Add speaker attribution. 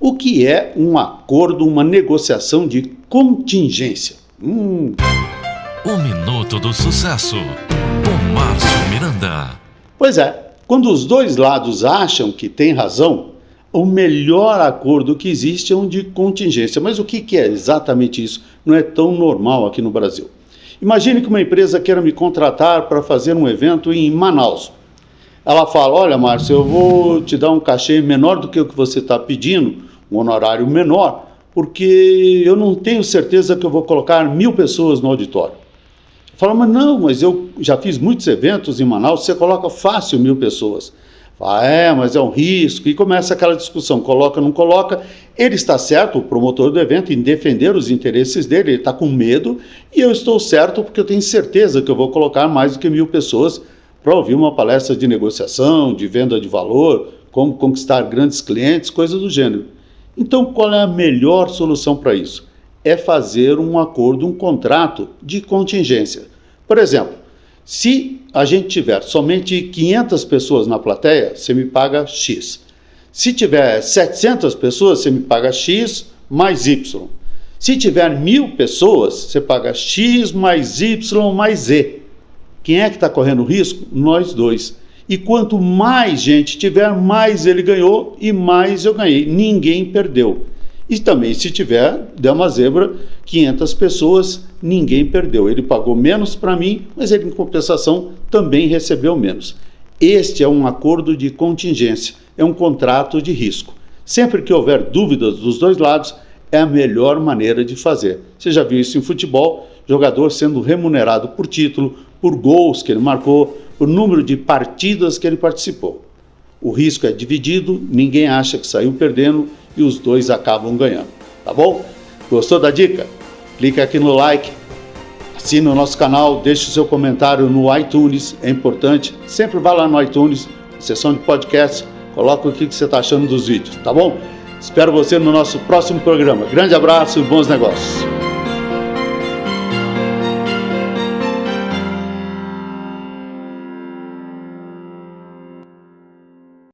Speaker 1: O que é um acordo, uma negociação de contingência? Hum.
Speaker 2: O Minuto do Sucesso, com Márcio Miranda.
Speaker 1: Pois é, quando os dois lados acham que tem razão, o melhor acordo que existe é um de contingência. Mas o que é exatamente isso? Não é tão normal aqui no Brasil. Imagine que uma empresa queira me contratar para fazer um evento em Manaus. Ela fala: Olha, Márcio, eu vou te dar um cachê menor do que o que você está pedindo, um honorário menor, porque eu não tenho certeza que eu vou colocar mil pessoas no auditório. Fala, mas não, mas eu já fiz muitos eventos em Manaus, você coloca fácil mil pessoas. Fala, é, mas é um risco. E começa aquela discussão: coloca, não coloca. Ele está certo, o promotor do evento, em defender os interesses dele, ele está com medo, e eu estou certo porque eu tenho certeza que eu vou colocar mais do que mil pessoas para ouvir uma palestra de negociação, de venda de valor, como conquistar grandes clientes, coisas do gênero. Então, qual é a melhor solução para isso? É fazer um acordo, um contrato de contingência. Por exemplo, se a gente tiver somente 500 pessoas na plateia, você me paga X. Se tiver 700 pessoas, você me paga X mais Y. Se tiver mil pessoas, você paga X mais Y mais Z. Quem é que está correndo risco? Nós dois. E quanto mais gente tiver, mais ele ganhou e mais eu ganhei. Ninguém perdeu. E também, se tiver, der uma zebra, 500 pessoas, ninguém perdeu. Ele pagou menos para mim, mas ele, em compensação, também recebeu menos. Este é um acordo de contingência, é um contrato de risco. Sempre que houver dúvidas dos dois lados, é a melhor maneira de fazer. Você já viu isso em futebol? Jogador sendo remunerado por título, por gols que ele marcou, por número de partidas que ele participou. O risco é dividido, ninguém acha que saiu perdendo e os dois acabam ganhando. Tá bom? Gostou da dica? Clique aqui no like, assine o nosso canal, deixe o seu comentário no iTunes, é importante. Sempre vá lá no iTunes, seção de podcast, coloca o que você está achando dos vídeos, tá bom? Espero você no nosso próximo programa. Grande abraço e bons negócios.